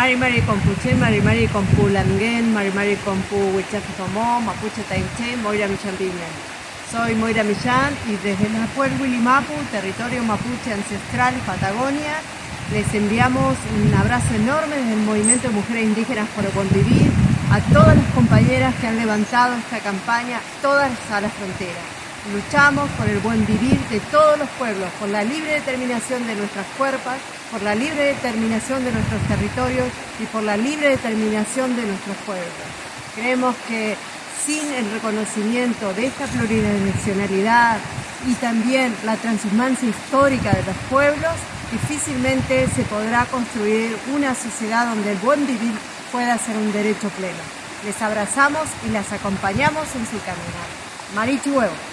Mari Mari Compuchen, Mari Mari Compu Langen, Mari Mari Mapuche Tainche, Moira Millán Soy Moira Millán y desde el pueblo Wilimapu, territorio mapuche ancestral, Patagonia, les enviamos un abrazo enorme desde el Movimiento de Mujeres Indígenas por el Buen Vivir a todas las compañeras que han levantado esta campaña, todas a la frontera. Luchamos por el buen vivir de todos los pueblos, por la libre determinación de nuestras cuerpos, por la libre determinación de nuestros territorios y por la libre determinación de nuestros pueblos. Creemos que sin el reconocimiento de esta pluridimensionalidad y también la transhumancia histórica de los pueblos, difícilmente se podrá construir una sociedad donde el buen vivir pueda ser un derecho pleno. Les abrazamos y las acompañamos en su caminar. Marichu Huevo.